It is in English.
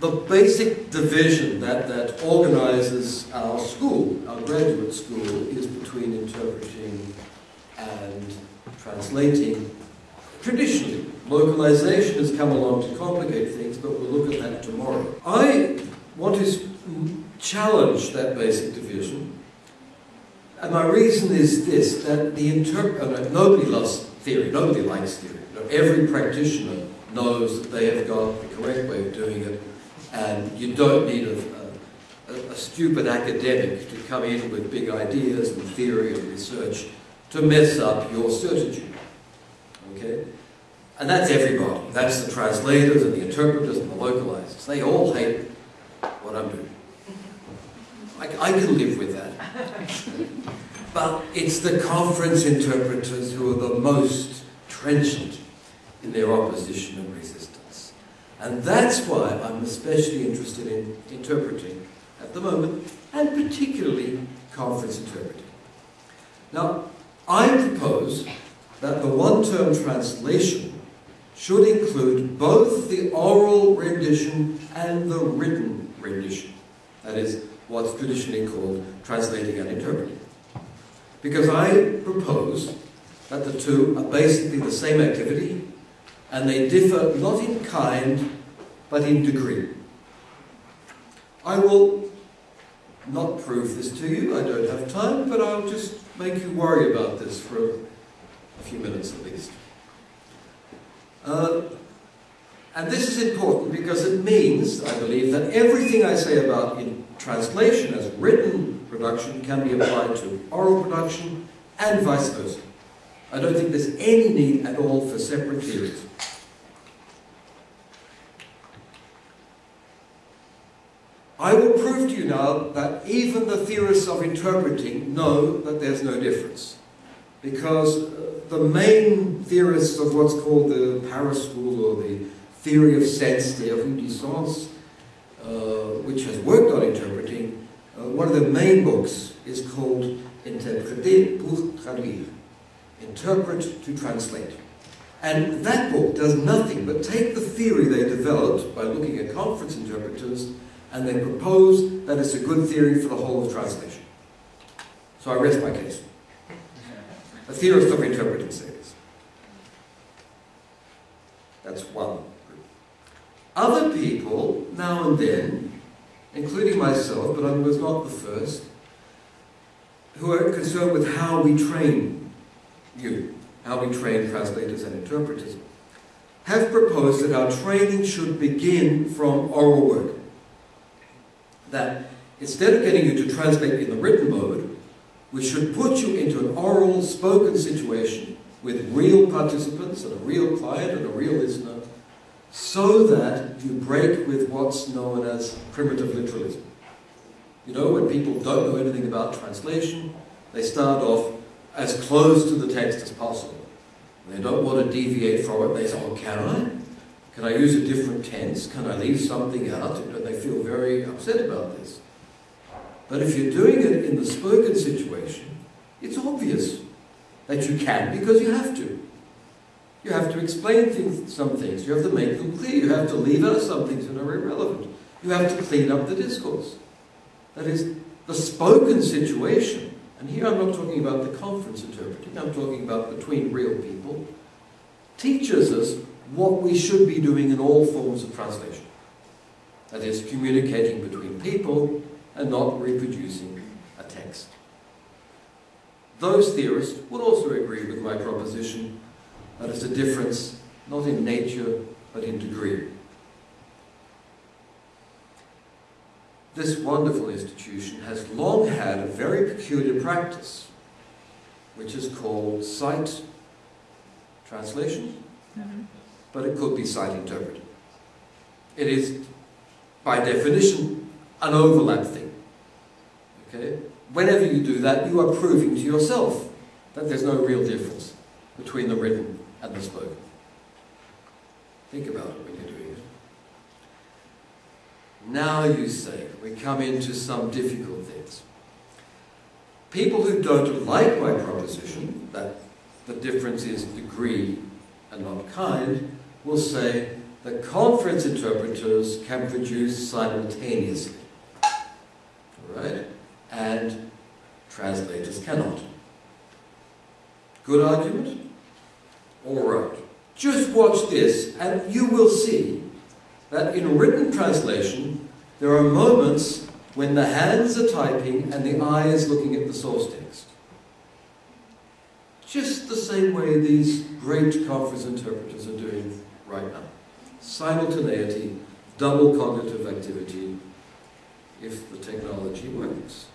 the basic division that, that organizes our school, our graduate school, is between interpreting and translating. Traditionally, localization has come along to complicate things, but we'll look at that tomorrow. I want to challenge that basic division, and my reason is this, that the interpreter, uh, nobody loves theory, nobody likes theory. Every practitioner knows that they have got the correct way of doing it, and you don't need a, a, a stupid academic to come in with big ideas and theory and research to mess up your certitude. Okay? And that's everybody. That's the translators and the interpreters and the localizers. They all hate what I'm doing. I, I can live with that. But it's the conference interpreters who are the most trenchant in their opposition and resistance. And that's why I'm especially interested in interpreting at the moment, and particularly conference interpreting. Now, I propose that the one-term translation should include both the oral rendition and the written rendition. That is, what's traditionally called translating and interpreting. Because I propose that the two are basically the same activity and they differ not in kind but in degree. I will not prove this to you, I don't have time, but I'll just make you worry about this for a few minutes at least. Uh, and this is important because it means, I believe, that everything I say about in translation as written production can be applied to oral production and vice versa. I don't think there's any need at all for separate theories. I will prove to you now that even the theorists of interpreting know that there's no difference. Because uh, the main theorists of what's called the Paris School or the theory of sense, the du uh, which has worked on interpreting, uh, one of the main books is called Interpréter pour traduire, Interpret to Translate. And that book does nothing but take the theory they developed by looking at conference interpreters and they propose that it's a good theory for the whole of translation. So I rest my case. A theorist of interpreting says. That's one group. Other people, now and then, including myself, but I was not the first, who are concerned with how we train you, how we train translators and interpreters, have proposed that our training should begin from oral work that instead of getting you to translate in the written mode, we should put you into an oral, spoken situation with real participants and a real client and a real listener so that you break with what's known as primitive literalism. You know, when people don't know anything about translation, they start off as close to the text as possible. They don't want to deviate from it. They say, oh, can I? Can I use a different tense? Can I leave something out? And they feel very upset about this. But if you're doing it in the spoken situation, it's obvious that you can because you have to. You have to explain things, some things. You have to make them clear. You have to leave out some things that are irrelevant. You have to clean up the discourse. That is, the spoken situation, and here I'm not talking about the conference interpreting, I'm talking about between real people, teaches us what we should be doing in all forms of translation. That is, communicating between people and not reproducing a text. Those theorists would also agree with my proposition that it's a difference not in nature but in degree. This wonderful institution has long had a very peculiar practice, which is called sight translation. Mm -hmm but it could be sight interpreted. It is, by definition, an overlap thing. Okay? Whenever you do that, you are proving to yourself that there's no real difference between the written and the spoken. Think about it when you're doing it. Now you say, we come into some difficult things. People who don't like my proposition, that the difference is degree and not kind, will say, that conference interpreters can produce simultaneously. Alright? And translators cannot. Good argument? Alright. Just watch this, and you will see that in written translation, there are moments when the hands are typing and the eye is looking at the source text. Just the same way these great conference interpreters are doing right now. Simultaneity, double cognitive activity, if the technology works.